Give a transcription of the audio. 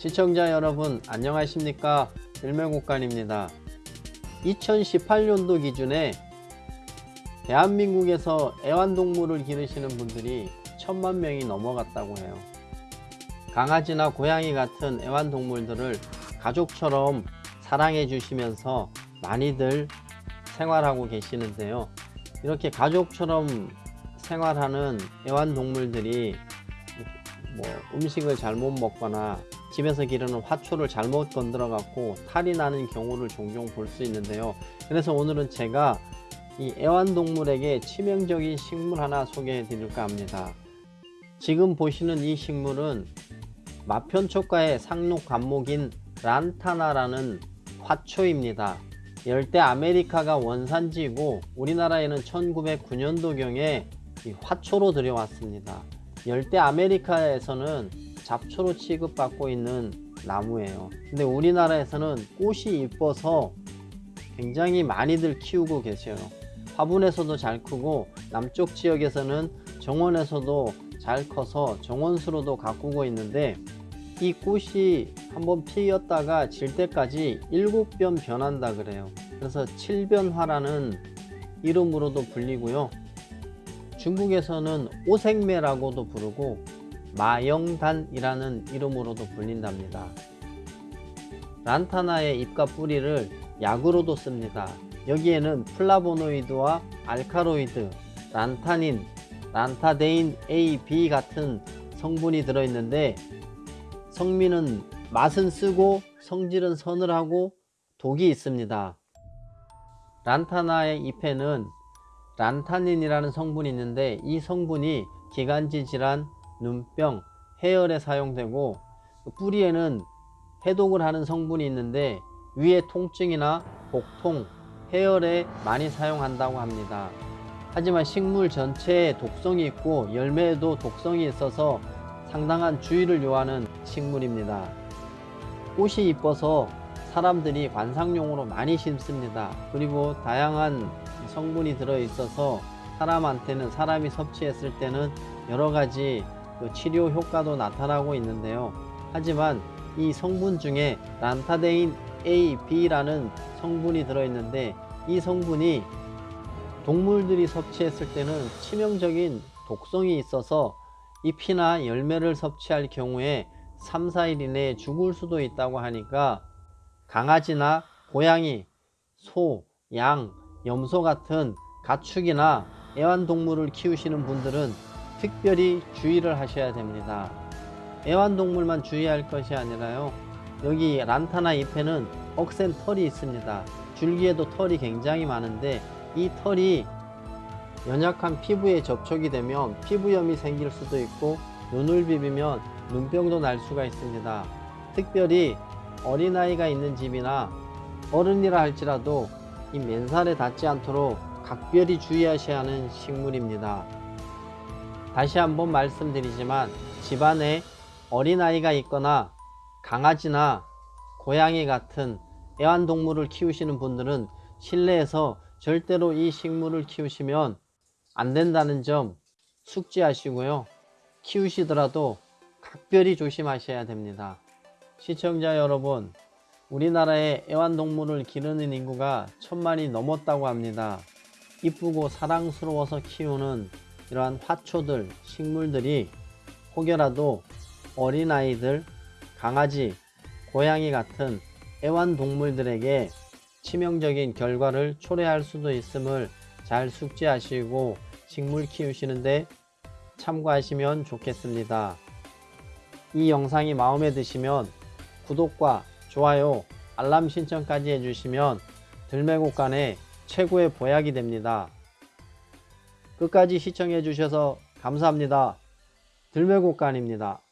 시청자 여러분 안녕하십니까? 일매국간입니다. 2018년도 기준에 대한민국에서 애완동물을 기르시는 분들이 천만 명이 넘어갔다고 해요. 강아지나 고양이 같은 애완동물들을 가족처럼 사랑해 주시면서 많이들 생활하고 계시는데요. 이렇게 가족처럼 생활하는 애완동물들이 뭐 음식을 잘못 먹거나 집에서 기르는 화초를 잘못 건드려 갖고 탈이 나는 경우를 종종 볼 수 있는데요. 그래서 오늘은 제가 이 애완동물에게 치명적인 식물 하나 소개해 드릴까 합니다. 지금 보시는 이 식물은 마편초과의 상록 관목인 란타나라는 화초입니다. 열대 아메리카가 원산지이고 우리나라에는 1909년도경에 화초로 들여왔습니다. 열대 아메리카에서는 잡초로 취급받고 있는 나무예요. 근데 우리나라에서는 꽃이 이뻐서 굉장히 많이들 키우고 계셔요. 화분에서도 잘 크고 남쪽 지역에서는 정원에서도 잘 커서 정원수로도 가꾸고 있는데 이 꽃이 한번 피었다가 질 때까지 일곱 변 변한다 그래요. 그래서 칠변화라는 이름으로도 불리고요. 중국에서는 오색매라고도 부르고 마영단이라는 이름으로도 불린답니다 란타나의 잎과 뿌리를 약으로도 씁니다 여기에는 플라보노이드와 알카로이드, lantanine, lantadene A, B 같은 성분이 들어있는데 성미는 맛은 쓰고 성질은 서늘하고 독이 있습니다. 란타나의 잎에는 란타닌이라는 성분이 있는데 이 성분이 기관지 질환, 눈병, 해열에 사용되고 뿌리에는 해독을 하는 성분이 있는데 위의 통증이나 복통, 해열에 많이 사용한다고 합니다. 하지만 식물 전체에 독성이 있고 열매에도 독성이 있어서 상당한 주의를 요하는 식물입니다. 꽃이 이뻐서 사람들이 관상용으로 많이 심습니다. 그리고 다양한 성분이 들어있어서 사람한테는 사람이 섭취했을 때는 여러가지 그 치료 효과도 나타나고 있는데요. 하지만 이 성분 중에 란타데인 A, B라는 성분이 들어있는데 이 성분이 동물들이 섭취했을 때는 치명적인 독성이 있어서 잎이나 열매를 섭취할 경우에 3, 4일 이내에 죽을 수도 있다고 하니까 강아지나 고양이, 소, 양, 염소 같은 가축이나 애완동물을 키우시는 분들은 특별히 주의를 하셔야 됩니다. 애완동물만 주의할 것이 아니라요. 여기 란타나 잎에는 억센 털이 있습니다. 줄기에도 털이 굉장히 많은데 이 털이 연약한 피부에 접촉이 되면 피부염이 생길 수도 있고 눈을 비비면 눈병도 날 수가 있습니다. 특별히 어린아이가 있는 집이나 어른이라 할지라도 이 맨살에 닿지 않도록 각별히 주의하셔야 하는 식물입니다. 다시 한번 말씀드리지만 집안에 어린아이가 있거나 강아지나 고양이 같은 애완동물을 키우시는 분들은 실내에서 절대로 이 식물을 키우시면 안 된다는 점 숙지하시고요. 키우시더라도 각별히 조심하셔야 됩니다. 시청자 여러분, 우리나라의 애완동물을 기르는 인구가 천만이 넘었다고 합니다. 이쁘고 사랑스러워서 키우는 이러한 화초들, 식물들이 혹여라도 어린아이들, 강아지, 고양이 같은 애완동물들에게 치명적인 결과를 초래할 수도 있음을 잘 숙지하시고 식물 키우시는데 참고하시면 좋겠습니다. 이 영상이 마음에 드시면 구독과 좋아요, 알람 신청까지 해주시면 들매곡간의 최고의 보약이 됩니다. 끝까지 시청해 주셔서 감사합니다. 들매곡간입니다.